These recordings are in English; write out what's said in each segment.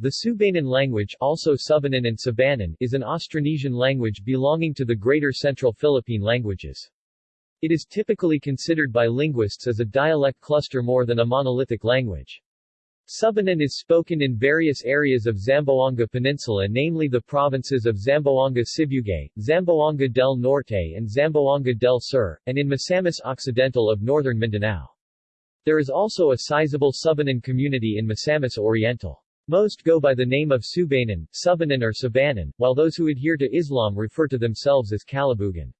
The Subanen language also Subanan and Sabanan is an Austronesian language belonging to the Greater Central Philippine languages. It is typically considered by linguists as a dialect cluster more than a monolithic language. Subanen is spoken in various areas of Zamboanga Peninsula namely the provinces of Zamboanga Sibugay, Zamboanga del Norte and Zamboanga del Sur, and in Misamis Occidental of northern Mindanao. There is also a sizable Subanen community in Misamis Oriental. Most go by the name of Subanan, Subanan or Sabanan, while those who adhere to Islam refer to themselves as Kalibugan.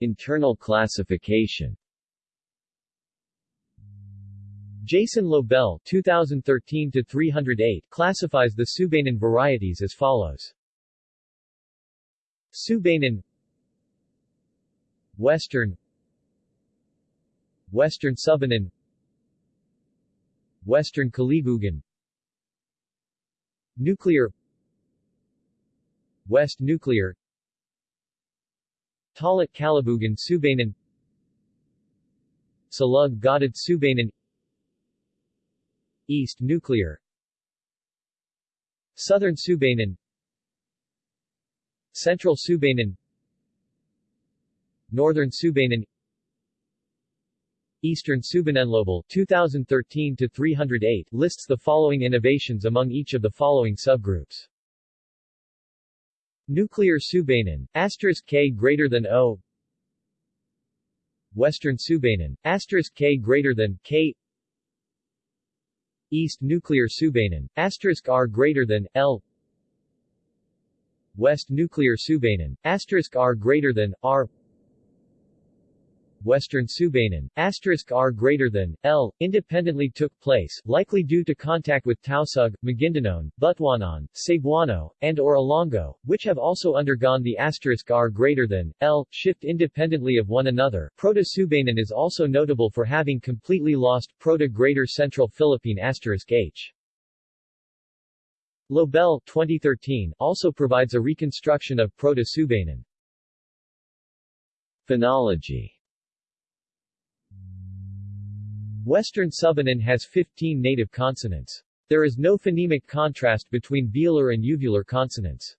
Internal classification Jason Lobel 2013-308 classifies the Subanen varieties as follows. Subanen Western Western Subanen Western Kalibugan Nuclear. West Nuclear. Talat Kalibugan Subanen Salug Godad Subanen East Nuclear. Southern Subanen Central Subanen Northern Subanen Eastern Subanenlobel 2013 to 308 lists the following innovations among each of the following subgroups. Nuclear Subanen, asterisk K greater than O. Western Subanen, asterisk K greater than K. East Nuclear Subanen, asterisk R greater than L. West Nuclear Subanen, asterisk R greater than R Western asterisk R greater than, L, independently took place, likely due to contact with Tausug, Maguindanao, Butuanan, Cebuano, and or Ilonggo, which have also undergone the R greater than, L, shift independently of one another. Proto-Subanen is also notable for having completely lost Proto-Greater Central Philippine H. Lobel 2013 also provides a reconstruction of Proto-Subanen. Phonology Western Subanen has 15 native consonants. There is no phonemic contrast between velar and uvular consonants.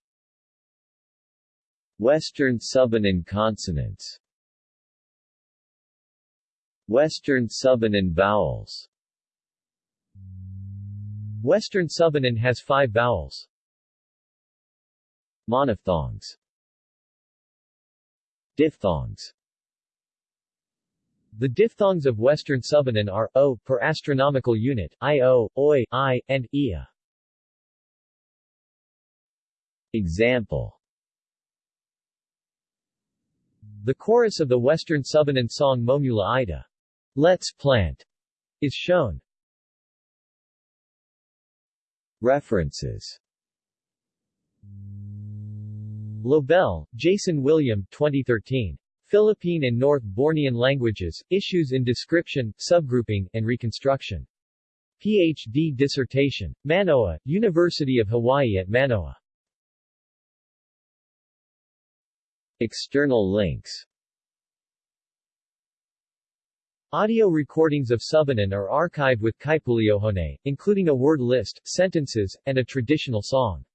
Western Subanen consonants Western Subanen vowels Western Subanen has five vowels. Monophthongs Diphthongs the diphthongs of Western Subanen are, o, per astronomical unit, io, oi, i, and ia. Example The chorus of the Western Subanen song Momula Ida, Let's Plant, is shown. References Lobel, Jason William 2013. Philippine and North Bornean languages, issues in description, subgrouping, and reconstruction. Ph.D. dissertation. Manoa, University of Hawaii at Manoa. External links Audio recordings of Subanen are archived with Kaipuleohone, including a word list, sentences, and a traditional song.